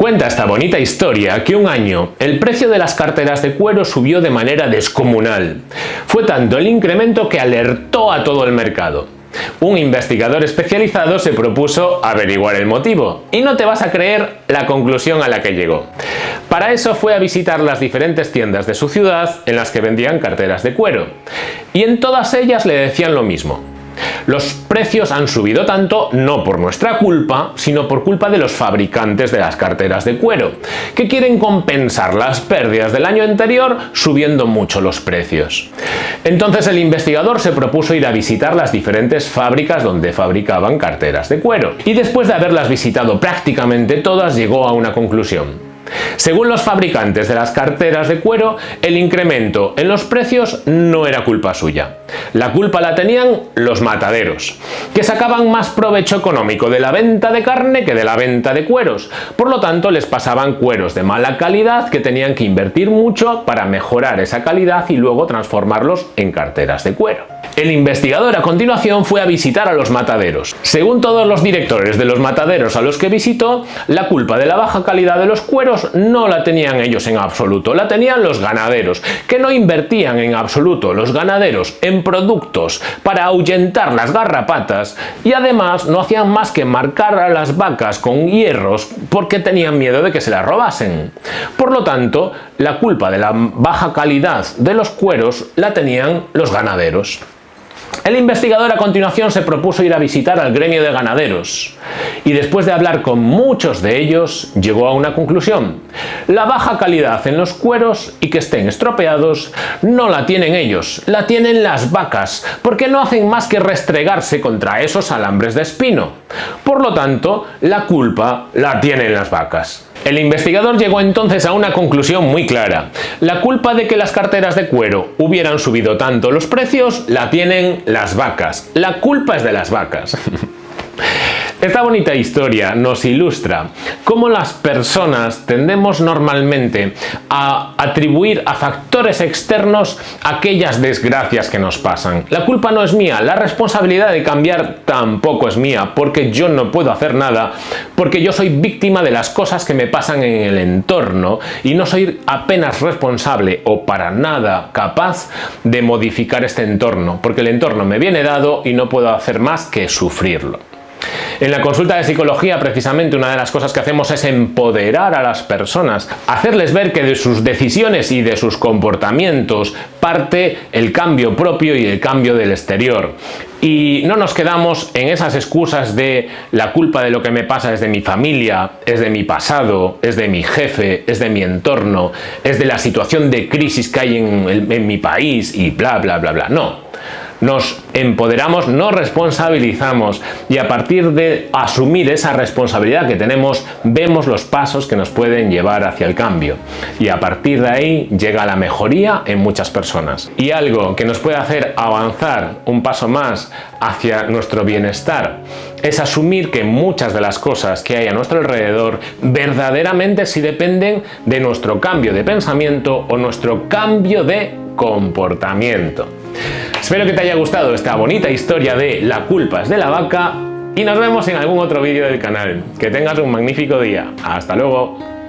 Cuenta esta bonita historia que un año el precio de las carteras de cuero subió de manera descomunal. Fue tanto el incremento que alertó a todo el mercado. Un investigador especializado se propuso averiguar el motivo y no te vas a creer la conclusión a la que llegó. Para eso fue a visitar las diferentes tiendas de su ciudad en las que vendían carteras de cuero y en todas ellas le decían lo mismo. Los precios han subido tanto no por nuestra culpa, sino por culpa de los fabricantes de las carteras de cuero, que quieren compensar las pérdidas del año anterior subiendo mucho los precios. Entonces el investigador se propuso ir a visitar las diferentes fábricas donde fabricaban carteras de cuero, y después de haberlas visitado prácticamente todas llegó a una conclusión. Según los fabricantes de las carteras de cuero, el incremento en los precios no era culpa suya. La culpa la tenían los mataderos, que sacaban más provecho económico de la venta de carne que de la venta de cueros. Por lo tanto, les pasaban cueros de mala calidad que tenían que invertir mucho para mejorar esa calidad y luego transformarlos en carteras de cuero. El investigador a continuación fue a visitar a los mataderos. Según todos los directores de los mataderos a los que visitó, la culpa de la baja calidad de los cueros no la tenían ellos en absoluto, la tenían los ganaderos, que no invertían en absoluto los ganaderos en productos para ahuyentar las garrapatas y además no hacían más que marcar a las vacas con hierros porque tenían miedo de que se las robasen. Por lo tanto, la culpa de la baja calidad de los cueros la tenían los ganaderos. El investigador a continuación se propuso ir a visitar al gremio de ganaderos y después de hablar con muchos de ellos llegó a una conclusión. La baja calidad en los cueros y que estén estropeados no la tienen ellos, la tienen las vacas porque no hacen más que restregarse contra esos alambres de espino. Por lo tanto, la culpa la tienen las vacas. El investigador llegó entonces a una conclusión muy clara. La culpa de que las carteras de cuero hubieran subido tanto los precios la tienen las vacas. La culpa es de las vacas. Esta bonita historia nos ilustra cómo las personas tendemos normalmente a atribuir a factores externos aquellas desgracias que nos pasan. La culpa no es mía, la responsabilidad de cambiar tampoco es mía, porque yo no puedo hacer nada, porque yo soy víctima de las cosas que me pasan en el entorno y no soy apenas responsable o para nada capaz de modificar este entorno, porque el entorno me viene dado y no puedo hacer más que sufrirlo. En la consulta de psicología precisamente una de las cosas que hacemos es empoderar a las personas, hacerles ver que de sus decisiones y de sus comportamientos parte el cambio propio y el cambio del exterior. Y no nos quedamos en esas excusas de la culpa de lo que me pasa es de mi familia, es de mi pasado, es de mi jefe, es de mi entorno, es de la situación de crisis que hay en, mi país y bla bla bla bla. No, nos empoderamos, nos responsabilizamos y a partir de asumir esa responsabilidad que tenemos, vemos los pasos que nos pueden llevar hacia el cambio. Y a partir de ahí llega la mejoría en muchas personas. Y algo que nos puede hacer avanzar un paso más hacia nuestro bienestar es asumir que muchas de las cosas que hay a nuestro alrededor verdaderamente sí dependen de nuestro cambio de pensamiento o nuestro cambio de comportamiento. Espero que te haya gustado esta bonita historia de La culpa es de la vaca y nos vemos en algún otro vídeo del canal. Que tengas un magnífico día. ¡Hasta luego!